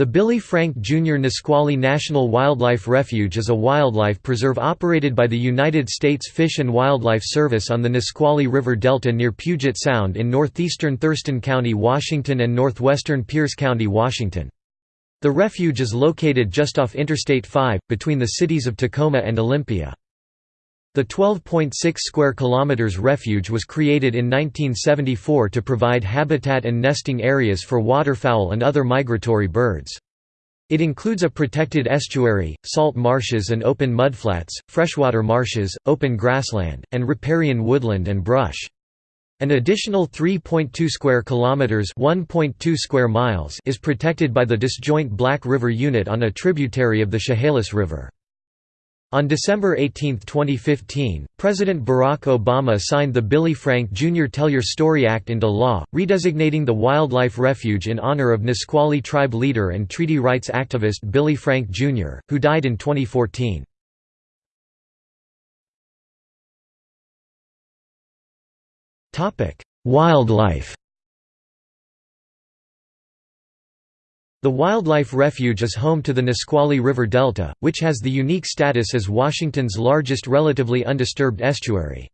The Billy Frank Jr. Nisqually National Wildlife Refuge is a wildlife preserve operated by the United States Fish and Wildlife Service on the Nisqually River Delta near Puget Sound in northeastern Thurston County, Washington and northwestern Pierce County, Washington. The refuge is located just off Interstate 5, between the cities of Tacoma and Olympia. The 12.6 square kilometers refuge was created in 1974 to provide habitat and nesting areas for waterfowl and other migratory birds. It includes a protected estuary, salt marshes and open mudflats, freshwater marshes, open grassland, and riparian woodland and brush. An additional 3.2 square kilometers, 1.2 square miles is protected by the disjoint Black River Unit on a tributary of the Chehalis River. On December 18, 2015, President Barack Obama signed the Billy Frank Jr. Tell Your Story Act into law, redesignating the wildlife refuge in honor of Nisqually tribe leader and treaty rights activist Billy Frank Jr., who died in 2014. Wildlife The Wildlife Refuge is home to the Nisqually River Delta, which has the unique status as Washington's largest relatively undisturbed estuary.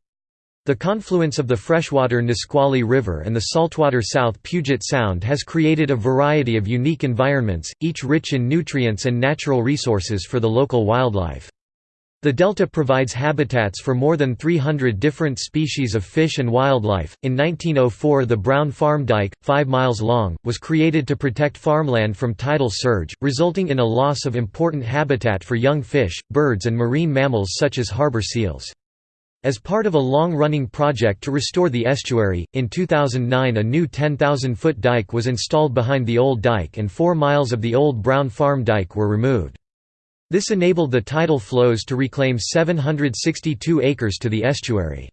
The confluence of the freshwater Nisqually River and the saltwater South Puget Sound has created a variety of unique environments, each rich in nutrients and natural resources for the local wildlife. The delta provides habitats for more than 300 different species of fish and wildlife. In 1904, the Brown Farm Dike, 5 miles long, was created to protect farmland from tidal surge, resulting in a loss of important habitat for young fish, birds, and marine mammals such as harbor seals. As part of a long-running project to restore the estuary, in 2009 a new 10,000-foot dike was installed behind the old dike and 4 miles of the old Brown Farm Dike were removed. This enabled the tidal flows to reclaim 762 acres to the estuary.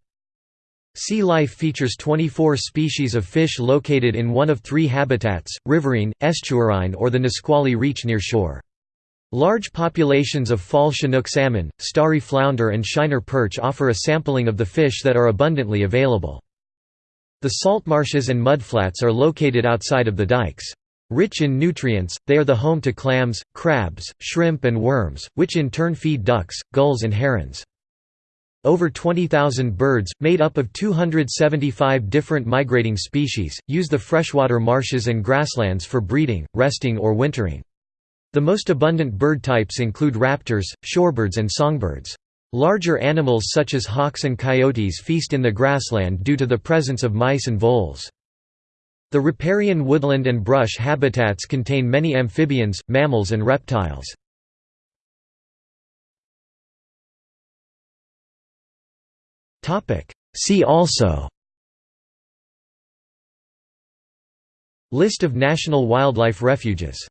Sea life features 24 species of fish located in one of three habitats, riverine, estuarine or the Nisqually Reach near shore. Large populations of fall Chinook salmon, starry flounder and shiner perch offer a sampling of the fish that are abundantly available. The salt marshes and mudflats are located outside of the dikes. Rich in nutrients, they are the home to clams, crabs, shrimp and worms, which in turn feed ducks, gulls and herons. Over 20,000 birds, made up of 275 different migrating species, use the freshwater marshes and grasslands for breeding, resting or wintering. The most abundant bird types include raptors, shorebirds and songbirds. Larger animals such as hawks and coyotes feast in the grassland due to the presence of mice and voles. The riparian woodland and brush habitats contain many amphibians, mammals and reptiles. See also List of national wildlife refuges